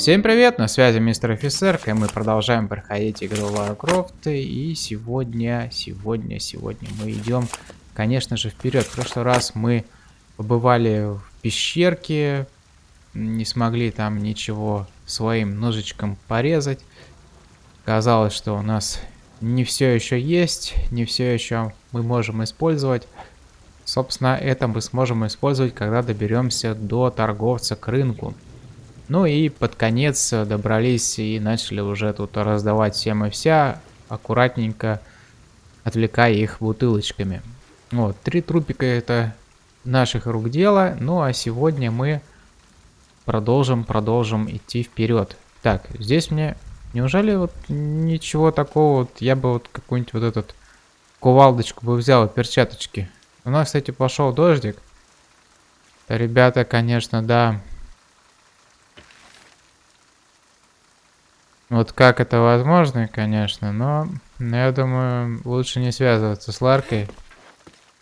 Всем привет, на связи мистер офицер, и мы продолжаем проходить игру Lara Croft, и сегодня, сегодня, сегодня мы идем, конечно же, вперед. В прошлый раз мы побывали в пещерке, не смогли там ничего своим ножичком порезать. Казалось, что у нас не все еще есть, не все еще мы можем использовать. Собственно, это мы сможем использовать, когда доберемся до торговца к рынку. Ну и под конец добрались и начали уже тут раздавать всем и вся, аккуратненько отвлекая их бутылочками. Вот, три трупика это наших рук дело, ну а сегодня мы продолжим, продолжим идти вперед. Так, здесь мне, неужели вот ничего такого, вот я бы вот какую-нибудь вот этот кувалдочку бы взял, перчаточки. У нас, кстати, пошел дождик. Ребята, конечно, да, Вот как это возможно, конечно, но я думаю, лучше не связываться с Ларкой.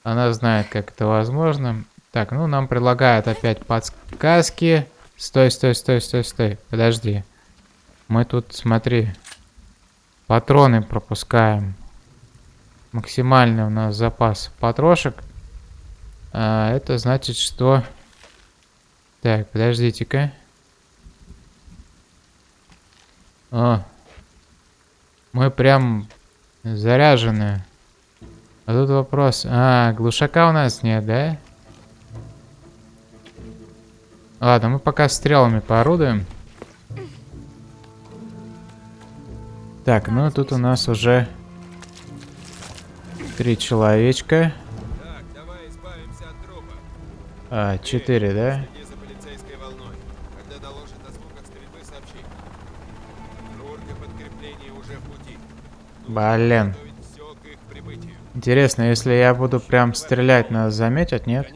Она знает, как это возможно. Так, ну нам предлагают опять подсказки. Стой, стой, стой, стой, стой. Подожди. Мы тут, смотри, патроны пропускаем. Максимальный у нас запас патрошек. А, это значит, что... Так, подождите-ка. О, мы прям заряжены. А тут вопрос. А, глушака у нас нет, да? Ладно, мы пока стрелами поорудуем. Так, ну тут у нас уже три человечка. А, четыре, да? Блин. Интересно, если я буду прям стрелять, нас заметят, нет?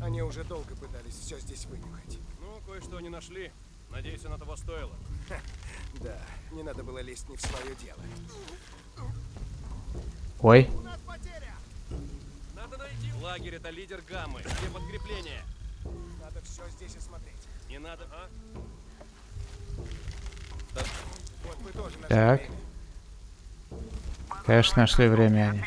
Они уже долго пытались все здесь вынюхать. Ну, кое-что они нашли. Надеюсь, оно того стоило. да, не надо было лезть не в свое дело. Ой. Надо найти. Лагерь это лидер гаммы. Где подкрепление? Надо все здесь осмотреть. Не надо, а? Так. Конечно, нашли время они.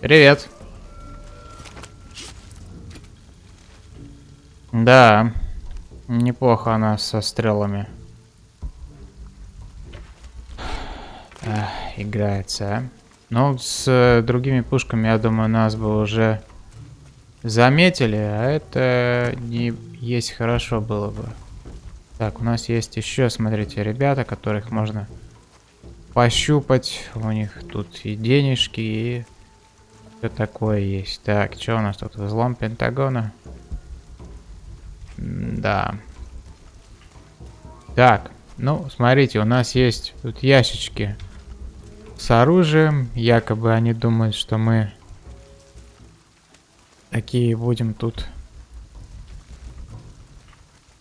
Привет. Да, неплохо она со стрелами. Эх, играется, а. Ну, с э, другими пушками, я думаю, нас бы уже заметили, а это не есть хорошо было бы. Так, у нас есть еще, смотрите, ребята, которых можно пощупать. У них тут и денежки, и все такое есть. Так, что у нас тут? Взлом Пентагона. М да. Так, ну, смотрите, у нас есть тут ящички с оружием. Якобы они думают, что мы такие будем тут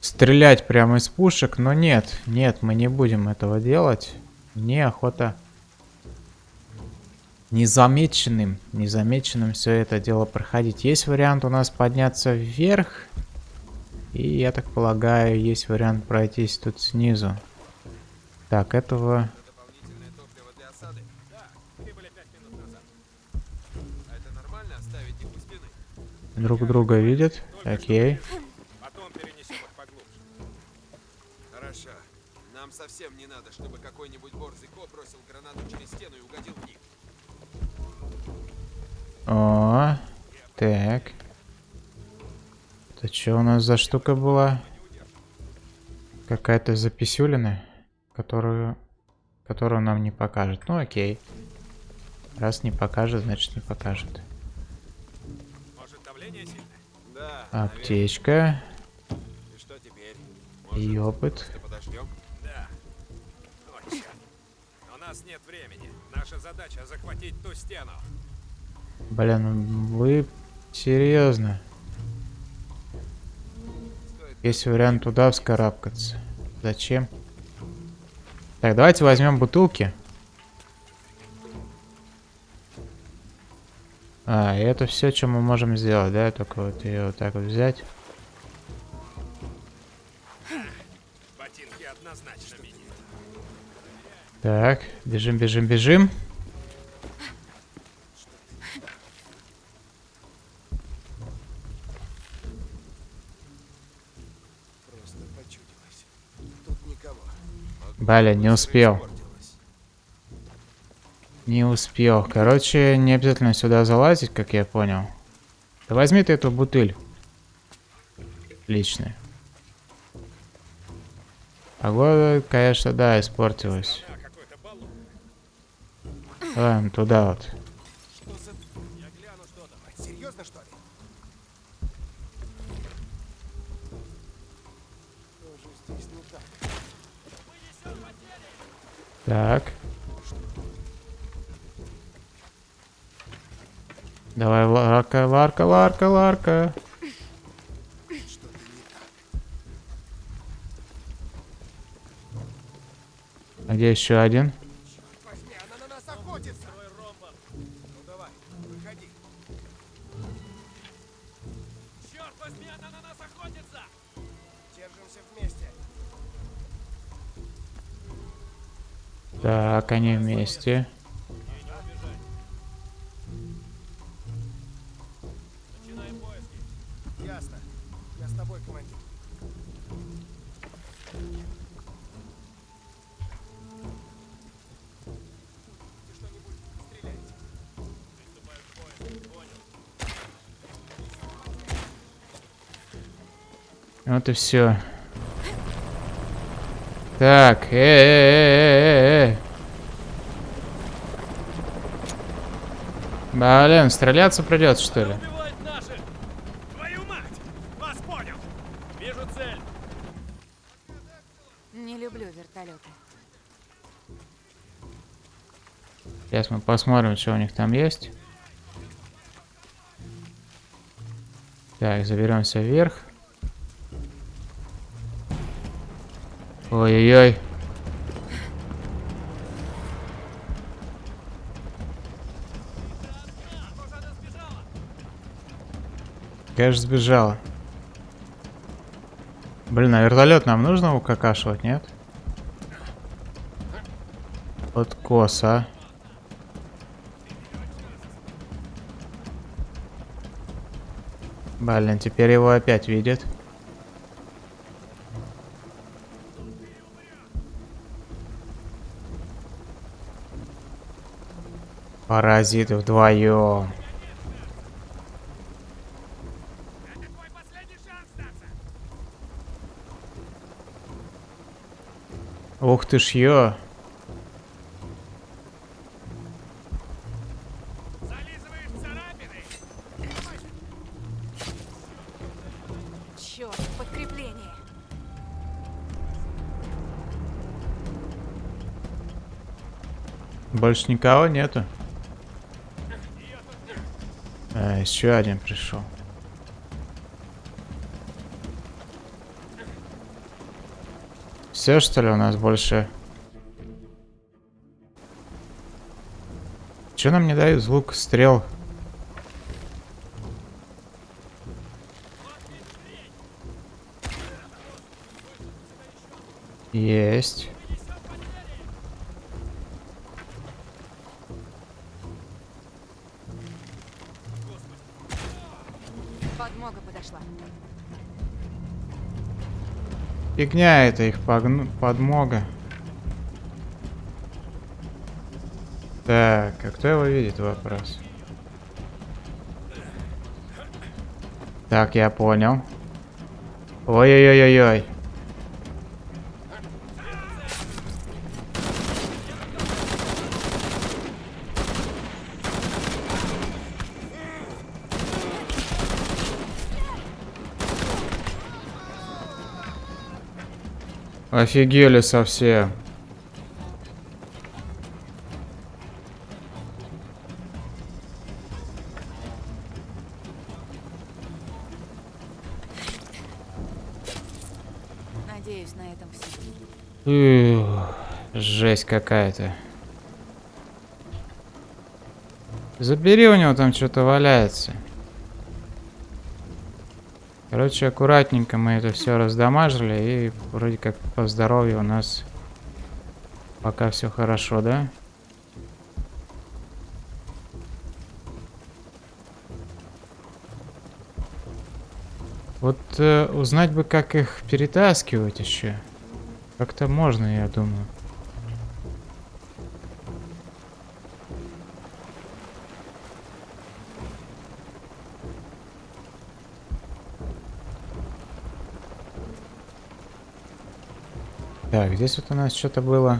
стрелять прямо из пушек. Но нет, нет, мы не будем этого делать. Мне охота незамеченным, незамеченным все это дело проходить. Есть вариант у нас подняться вверх. И я так полагаю, есть вариант пройтись тут снизу. Так, этого Друг друга видят. Окей. Потом перенесем их поглубже. Хорошо. Нам совсем не надо, чтобы какой-нибудь борзый коп бросил гранату через стену и угодил в них. О, так. Это что у нас за штука была? Какая-то записюлина, которую, которую нам не покажет. Ну окей. Раз не покажет, значит не покажет. Аптечка. И что теперь? И опыт. Подождем? Да. Точно. У нас нет времени. Наша задача захватить ту стену. Блин, вы серьезно? Есть вариант туда вскарабкаться. Зачем? Так, давайте возьмем бутылки. А, и это все, что мы можем сделать, да? Только вот ее вот так вот взять. Ботинки однозначно мини. Так, бежим, бежим, бежим. Просто почудилось. Тут никого. Блин, не успел. Не успел. Короче, не обязательно сюда залазить, как я понял. Да возьми ты эту бутыль. Личная. Погода, конечно, да, испортилась. Ладно, туда вот. Что Давай, Ларка, Ларка, Ларка, Ларка. А где еще один? И все. Так, э, э, э, э. Блин, стреляться придется, что ли? Убивают наших! Твою мать! Вас понял! Вижу цель! Не люблю вертолеты. Сейчас мы посмотрим, что у них там есть. Так, заберемся вверх. Ой-ой-ой. Конечно, сбежала. Блин, а вертолет нам нужно укакашивать, нет? Вот коса. Блин, теперь его опять видят. Паразиты вдвоем. Ух ты ж ё. Больше никого нету. Еще один пришел. Все что ли у нас больше? Че нам не дают звук стрел? Подмога подошла. Фигня это их погну- подмога. Так, а кто его видит, вопрос. Так, я понял. Ой-ой-ой-ой-ой. Офигели совсем. Надеюсь, на этом все. Ух, Жесть какая-то. Забери у него там что-то валяется. Короче, аккуратненько мы это все раздамажили. И вроде как по здоровью у нас пока все хорошо, да? Вот э, узнать бы, как их перетаскивать еще. Как-то можно, я думаю. Так, здесь вот у нас что-то было.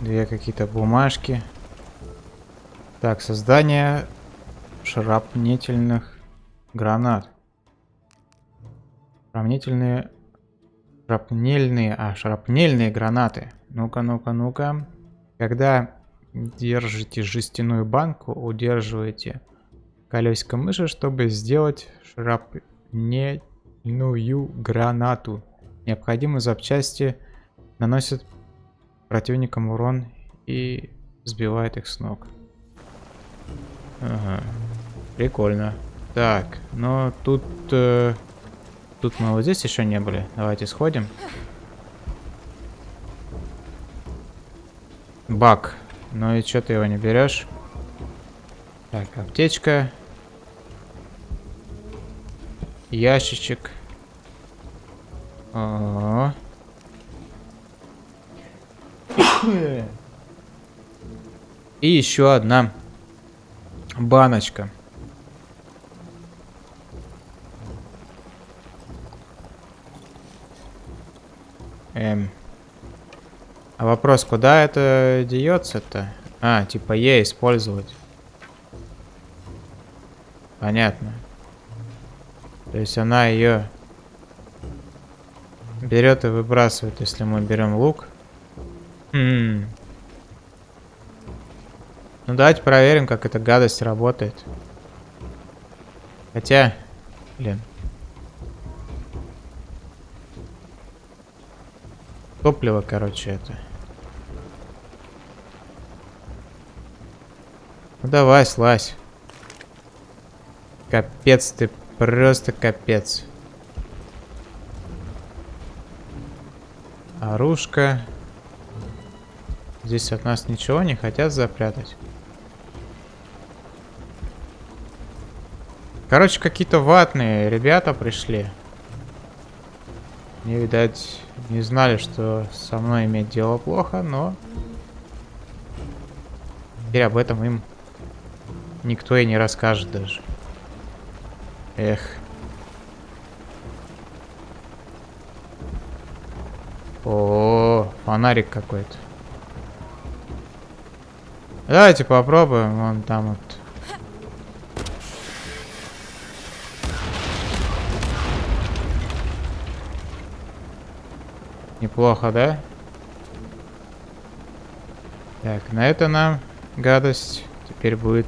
Две какие-то бумажки. Так, создание шрапнительных гранат. Шрапнительные... Шрапнельные... А, шрапнельные гранаты. Ну-ка, ну-ка, ну-ка. Когда держите жестяную банку, удерживаете колесико мыши, чтобы сделать шрапнельную гранату. Необходимые запчасти наносят противникам урон и сбивает их с ног. Ага. Прикольно. Так, но тут... Э, тут мы вот здесь еще не были. Давайте сходим. Бак. Ну и что ты его не берешь? Так, аптечка. Ящичек. О И еще одна баночка. Эм. А вопрос, куда это деется-то? А, типа Е использовать. Понятно. То есть она ее берет и выбрасывает, если мы берем лук. Хм. Ну давайте проверим, как эта гадость работает. Хотя, блин. Топливо, короче, это. Ну давай, слазь. Капец ты, просто капец. Оружка. Здесь от нас ничего не хотят запрятать. Короче, какие-то ватные ребята пришли. Не видать, не знали, что со мной иметь дело плохо, но... Теперь об этом им никто и не расскажет даже. Эх. О, -о, -о фонарик какой-то. Давайте попробуем. Вон там вот. Неплохо, да? Так, на это нам гадость теперь будет.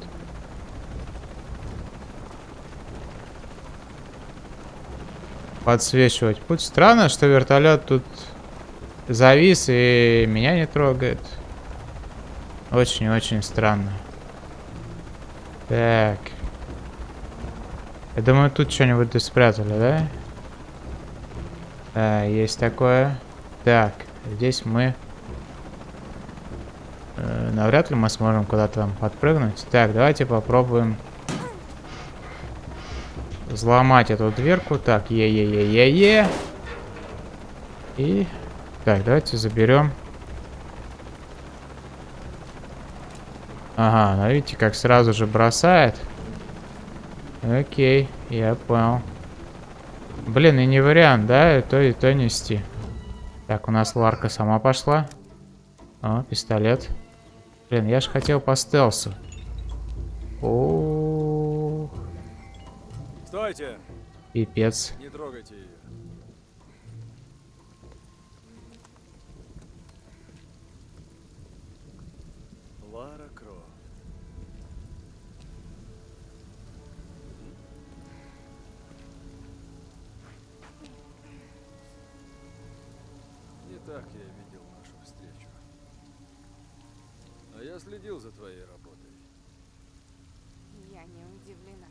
Подсвечивать путь. Странно, что вертолет тут завис и меня не трогает. Очень-очень странно. Так. Я думаю, тут что-нибудь спрятали, да? Да, есть такое. Так, здесь мы... Э, навряд ли мы сможем куда-то там подпрыгнуть. Так, давайте попробуем... Взломать эту дверку. Так, е-е-е-е-е. И... Так, давайте заберем... Ага, ну видите, как сразу же бросает. Окей, я понял. Блин, и не вариант, да, и то, и то нести. Так, у нас Ларка сама пошла. О, пистолет. Блин, я же хотел по стелсу. О, -о, -о. Стойте! Пипец. Не трогайте ее. Я следил за твоей работой. Я не удивлена.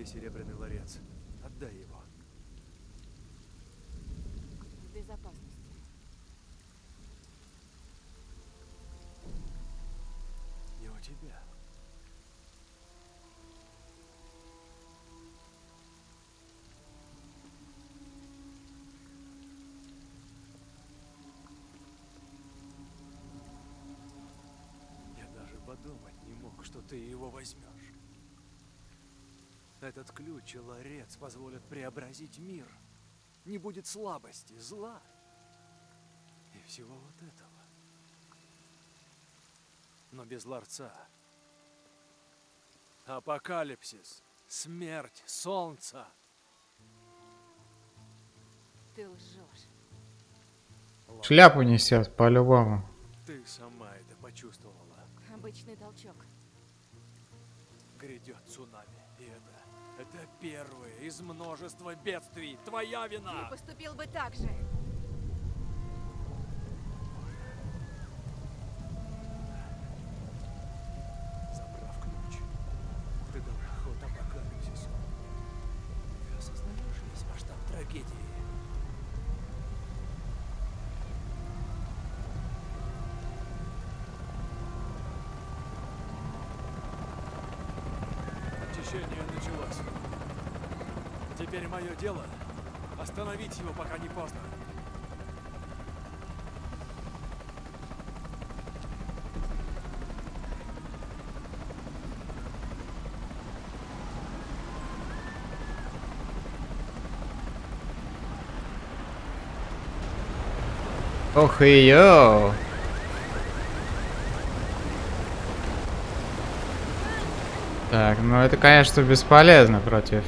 Где серебряный ларец? Отдай его. В безопасности. Не у тебя. Я даже подумать не мог, что ты его возьмешь. Этот ключ и ларец позволят преобразить мир. Не будет слабости, зла и всего вот этого. Но без ларца. Апокалипсис, смерть, солнце. Ты лжешь. Шляпу несет, по-любому. Ты сама это почувствовала. Обычный толчок. Грядет цунами. И это, это первое из множества бедствий. Твоя Ты вина. поступил бы так же. Очищение началось. Теперь мое дело остановить его, пока не поздно. Ох и йоу. Так, ну это, конечно, бесполезно против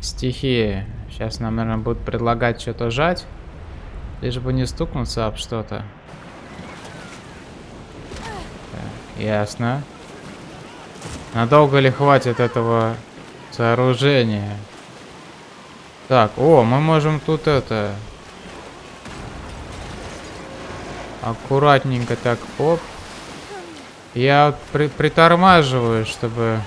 стихии. Сейчас нам, наверное, будут предлагать что-то жать. Лишь бы не стукнуться об что-то. Ясно. Надолго ли хватит этого сооружения? Так, о, мы можем тут это... Аккуратненько так, оп. Я при- притормаживаю, чтобы...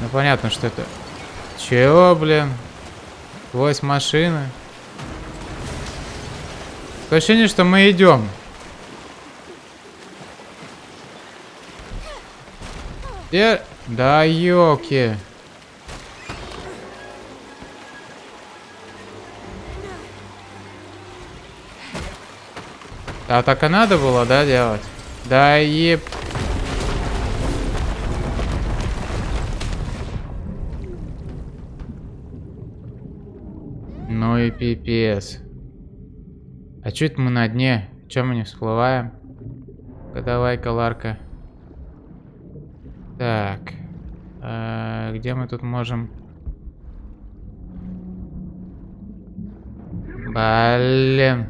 Ну понятно, что это... Чего, блин? Сквозь машины. Такое ощущение, что мы идем. Где? Да ёлки. А так и надо было, да, делать? Да еб... пипец. А это мы на дне? Чё мы не всплываем? Давай-ка, Ларка. Так. А, где мы тут можем... Блин.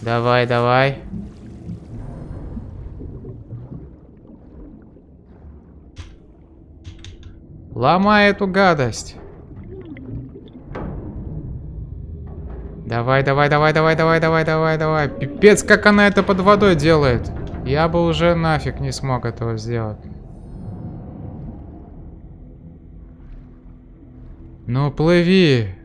Давай, давай. Ломай эту гадость. Давай, давай, давай, давай, давай, давай, давай, давай. Пипец, как она это под водой делает. Я бы уже нафиг не смог этого сделать. Ну, плыви.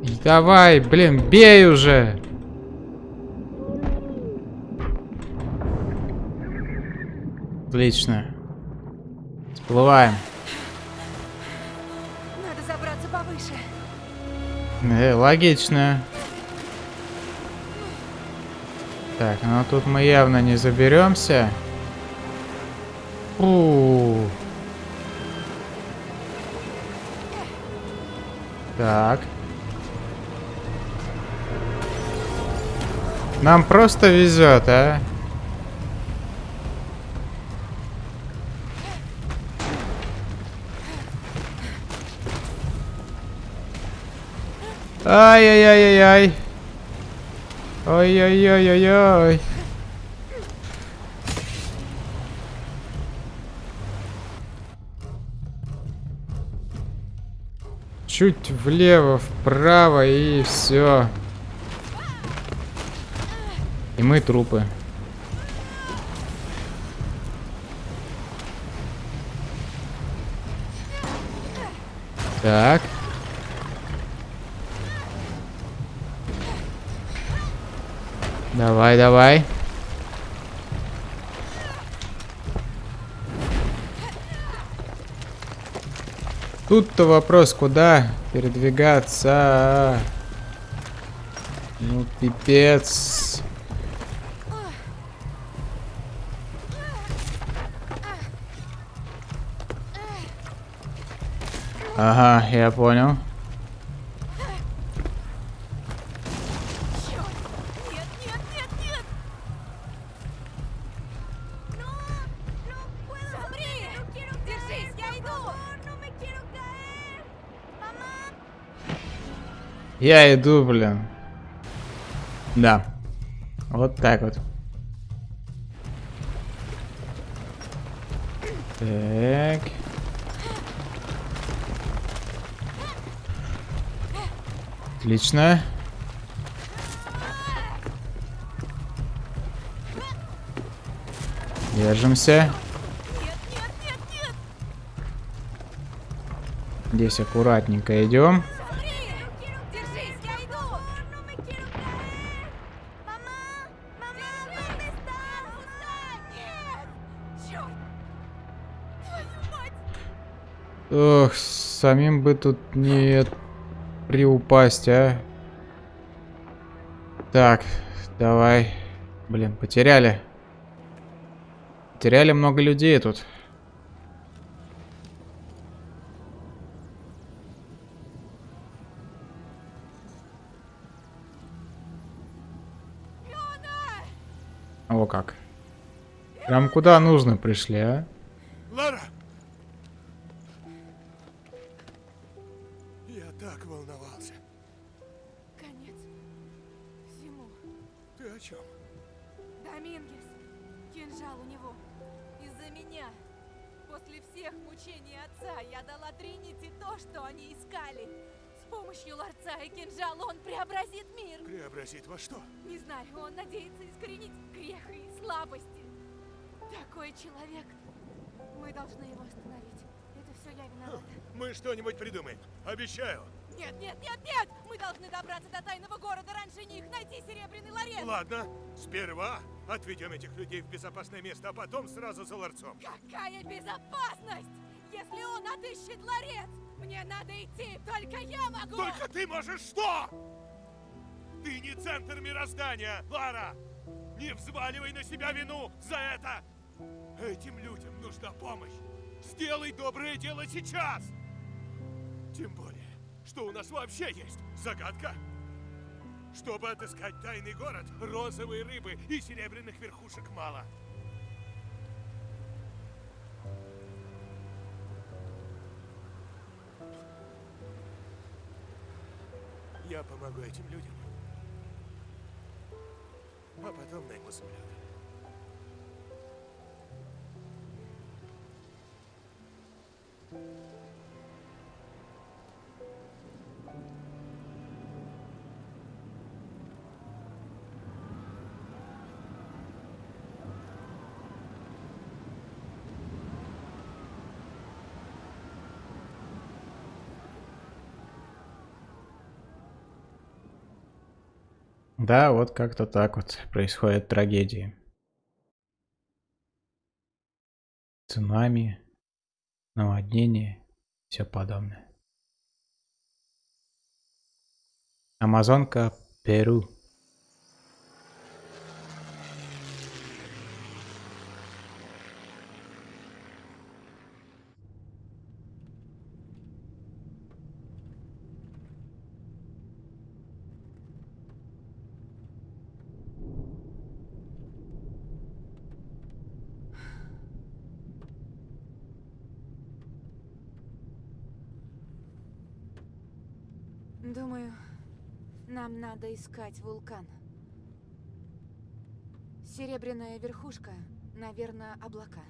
И Давай, блин, бей уже. Отлично. Всплываем. Надо забраться повыше. Э, логично. Так, ну тут мы явно не заберемся. Фу. Так. Нам просто везет, а? Ай-яй-яй-яй-яй. Ой-ой-ой-ой-ой. Чуть влево, вправо и все. И мы трупы. Так. Давай, давай. Тут-то вопрос, куда передвигаться. Ну, пипец. Ага, я понял. Я иду, блин. Да. Вот так вот. Так. Отлично. Держимся. Здесь аккуратненько идем. Нет! Ох, самим бы тут не приупасть, а. Так, давай. Блин, потеряли. Потеряли много людей тут. О как. Прям куда нужно пришли, а? Такой человек. Мы должны его остановить. Это все я виновата. Мы что-нибудь придумаем. Обещаю. Нет, нет, нет, нет! Мы должны добраться до тайного города раньше них, найти серебряный ларец. Ладно, сперва отведем этих людей в безопасное место, а потом сразу за ларцом. Какая безопасность! Если он отыщет ларец, мне надо идти, только я могу! Только ты можешь что? Ты не центр мироздания, Лара! Не взваливай на себя вину за это! Этим людям нужна помощь! Сделай доброе дело сейчас! Тем более, что у нас вообще есть загадка. Чтобы отыскать тайный город, розовой рыбы и серебряных верхушек мало. Я помогу этим людям. А потом найму самолет. Да, вот как-то так вот происходят трагедии. Цунами, наводнение, все подобное. Амазонка, Перу. Думаю, нам надо искать вулкан. Серебряная верхушка, наверное, облака.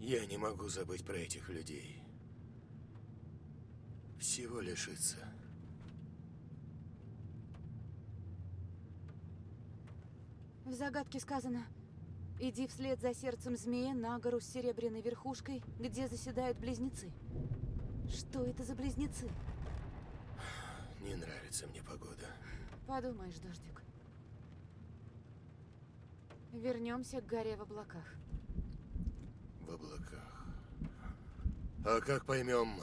Я не могу забыть про этих людей. Всего лишиться. В загадке сказано «Иди вслед за сердцем змея на гору с серебряной верхушкой, где заседают близнецы». Что это за близнецы? Не нравится мне погода. Подумаешь, дождик. Вернемся к горе в облаках. В облаках. А как поймем,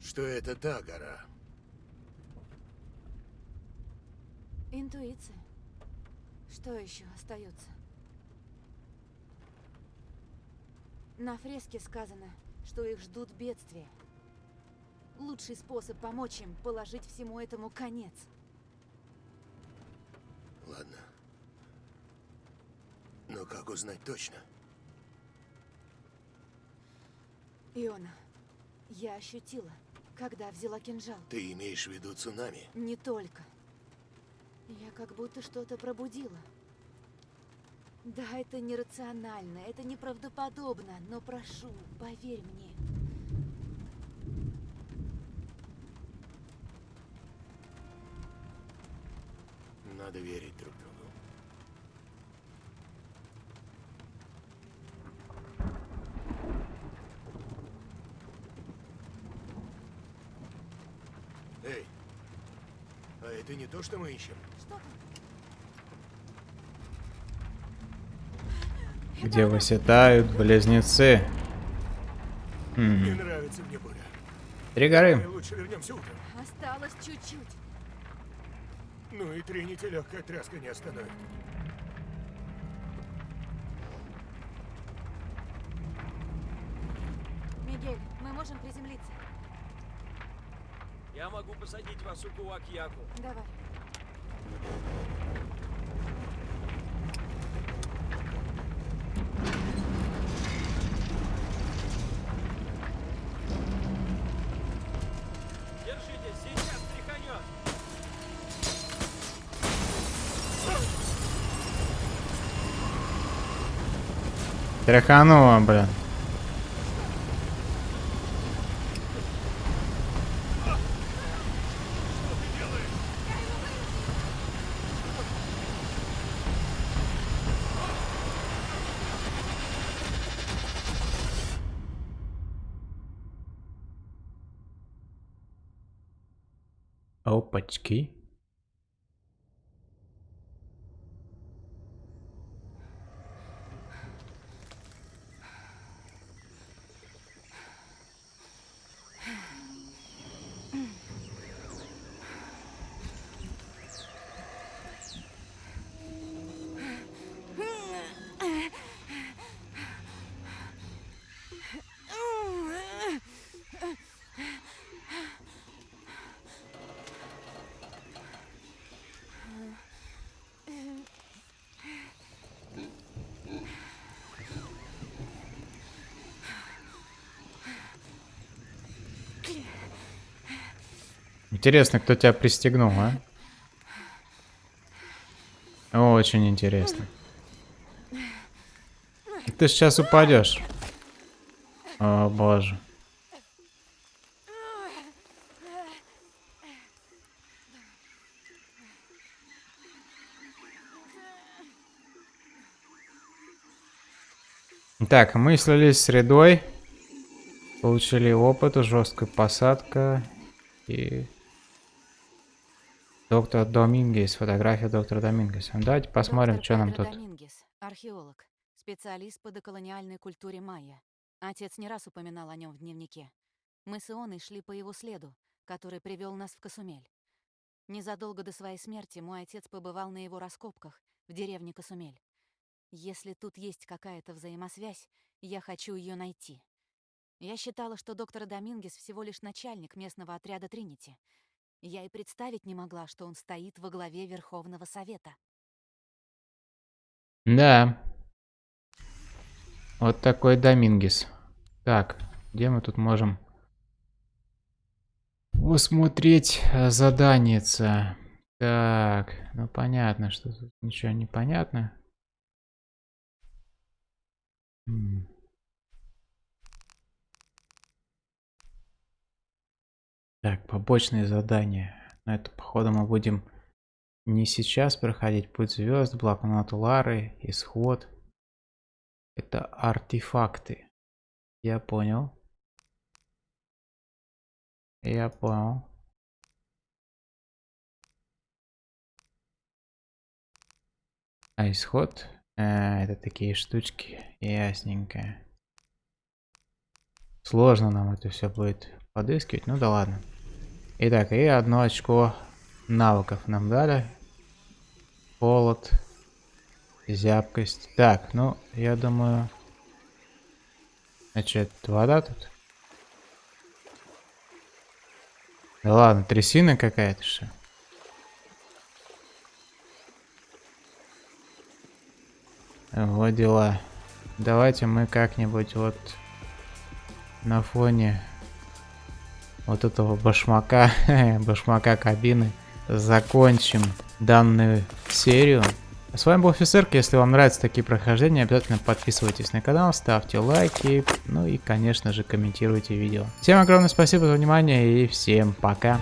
что это та гора? Интуиция. Что еще остается? На фреске сказано, что их ждут бедствия. Лучший способ помочь им – положить всему этому конец. Ладно. Но как узнать точно? Иона, я ощутила, когда взяла кинжал. Ты имеешь в виду цунами? Не только. Я как будто что-то пробудила. Да, это нерационально, это неправдоподобно, но прошу, поверь мне. Надо верить друг другу. Эй, а это не то, что мы ищем? Что Где выседают близнецы. Не Хм. нравится мне буря. Три горы. Лучше вернемся утром. Осталось чуть-чуть. Ну и Тринити легкая тряска не остановит. Мигель, мы можем приземлиться. Я могу посадить вас у Куакьяку. Давай. Тряхануло, блин. Опачки. Интересно, кто тебя пристегнул, а? Очень интересно. Ты сейчас упадешь. О боже. Так, мы слились с рядой. Получили опыт, жесткая посадка и... Доктор Домингес, фотография доктора Домингеса. Давайте посмотрим, Доктор что нам Педро тут. Домингес, археолог, специалист по доколониальной культуре майя. Отец не раз упоминал о нем в дневнике. Мы с Ионой шли по его следу, который привел нас в Касумель. Незадолго до своей смерти мой отец побывал на его раскопках в деревне Касумель. Если тут есть какая-то взаимосвязь, я хочу ее найти. Я считала, что доктор Домингес всего лишь начальник местного отряда Тринити. Я и представить не могла, что он стоит во главе Верховного Совета. Да. Вот такой Домингес. Так, где мы тут можем посмотреть э, заданица? Так, ну понятно, что тут ничего не понятно. Так, побочные задания. Но это, походу, мы будем не сейчас проходить. Путь звезд, блокнот Лары, исход. Это артефакты. Я понял. Я понял. А исход? А, это такие штучки. Ясненько. Сложно нам это все будет подыскивать. Ну да ладно. Итак, и одно очко навыков нам дали. Холод. Зябкость. Так, ну, я думаю... Значит, вода тут? Да ладно, трясина какая-то что. Вот дела. Давайте мы как-нибудь вот на фоне вот этого башмака, башмака кабины, закончим данную серию. С вами был Офицерк, если вам нравятся такие прохождения, обязательно подписывайтесь на канал, ставьте лайки, ну и конечно же комментируйте видео. Всем огромное спасибо за внимание и всем пока.